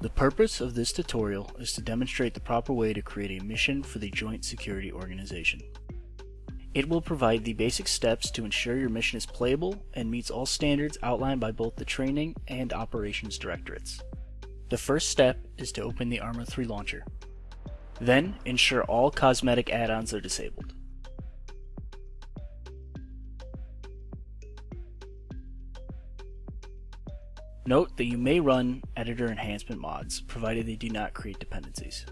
The purpose of this tutorial is to demonstrate the proper way to create a mission for the Joint Security Organization. It will provide the basic steps to ensure your mission is playable and meets all standards outlined by both the Training and Operations Directorates. The first step is to open the Arma 3 launcher. Then, ensure all cosmetic add-ons are disabled. Note that you may run editor enhancement mods, provided they do not create dependencies.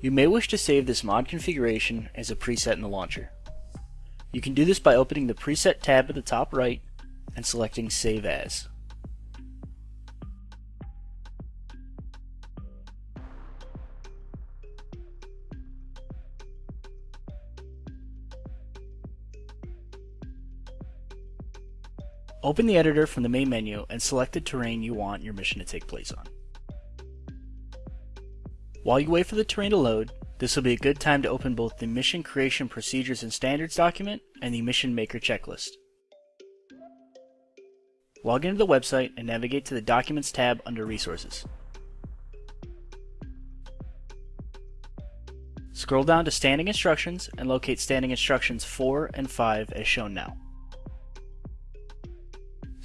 You may wish to save this mod configuration as a preset in the launcher. You can do this by opening the Preset tab at the top right and selecting Save As. Open the editor from the main menu and select the terrain you want your mission to take place on. While you wait for the terrain to load, this will be a good time to open both the Mission Creation Procedures and Standards document and the Mission Maker checklist. Log into the website and navigate to the Documents tab under Resources. Scroll down to Standing Instructions and locate Standing Instructions 4 and 5 as shown now.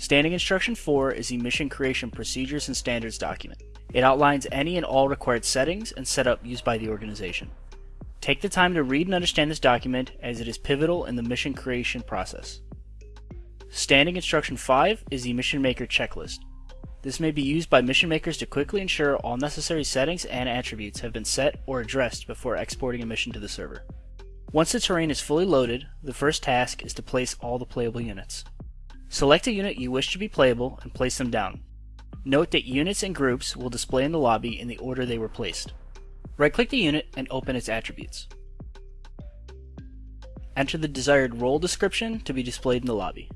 Standing Instruction 4 is the Mission Creation Procedures and Standards document. It outlines any and all required settings and setup used by the organization. Take the time to read and understand this document as it is pivotal in the mission creation process. Standing Instruction 5 is the Mission Maker checklist. This may be used by mission makers to quickly ensure all necessary settings and attributes have been set or addressed before exporting a mission to the server. Once the terrain is fully loaded, the first task is to place all the playable units. Select a unit you wish to be playable and place them down. Note that units and groups will display in the lobby in the order they were placed. Right-click the unit and open its attributes. Enter the desired role description to be displayed in the lobby.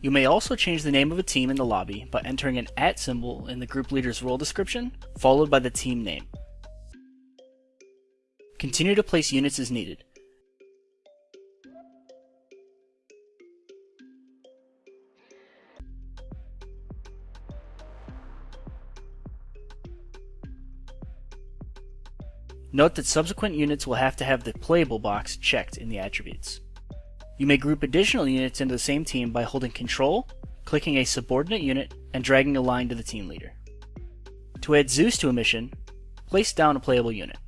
You may also change the name of a team in the lobby by entering an at symbol in the group leader's role description, followed by the team name. Continue to place units as needed. Note that subsequent units will have to have the playable box checked in the attributes. You may group additional units into the same team by holding Control, clicking a subordinate unit, and dragging a line to the team leader. To add Zeus to a mission, place down a playable unit.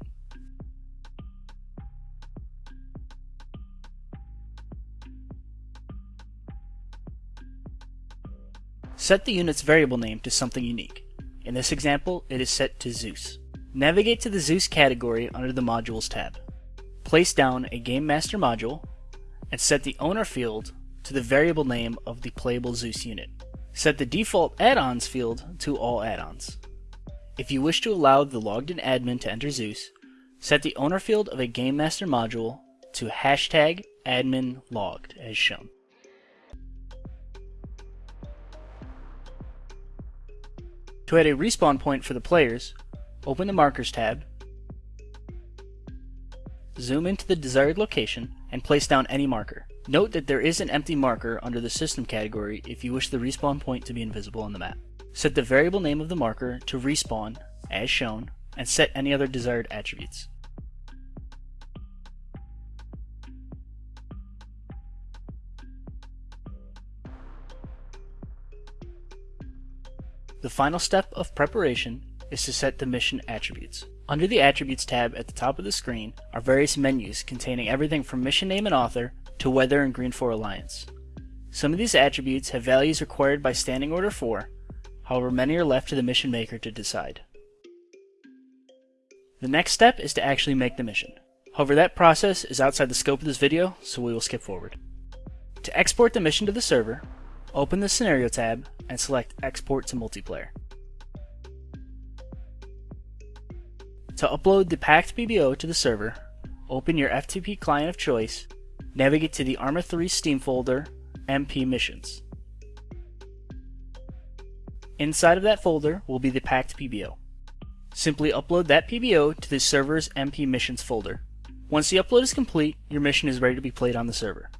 Set the unit's variable name to something unique. In this example, it is set to Zeus. Navigate to the Zeus category under the Modules tab. Place down a Game Master module and set the owner field to the variable name of the playable Zeus unit. Set the default add-ons field to all add-ons. If you wish to allow the logged in admin to enter Zeus, set the owner field of a Game Master module to hashtag admin logged as shown. To add a respawn point for the players, Open the Markers tab, zoom into the desired location, and place down any marker. Note that there is an empty marker under the System category if you wish the respawn point to be invisible on the map. Set the variable name of the marker to respawn, as shown, and set any other desired attributes. The final step of preparation is to set the mission attributes. Under the Attributes tab at the top of the screen are various menus containing everything from mission name and author to weather and Green 4 Alliance. Some of these attributes have values required by Standing Order 4, however many are left to the mission maker to decide. The next step is to actually make the mission. However, that process is outside the scope of this video, so we will skip forward. To export the mission to the server, open the Scenario tab and select Export to Multiplayer. To upload the packed PBO to the server, open your FTP client of choice, navigate to the Arma 3 Steam folder, MP Missions. Inside of that folder will be the packed PBO. Simply upload that PBO to the server's MP Missions folder. Once the upload is complete, your mission is ready to be played on the server.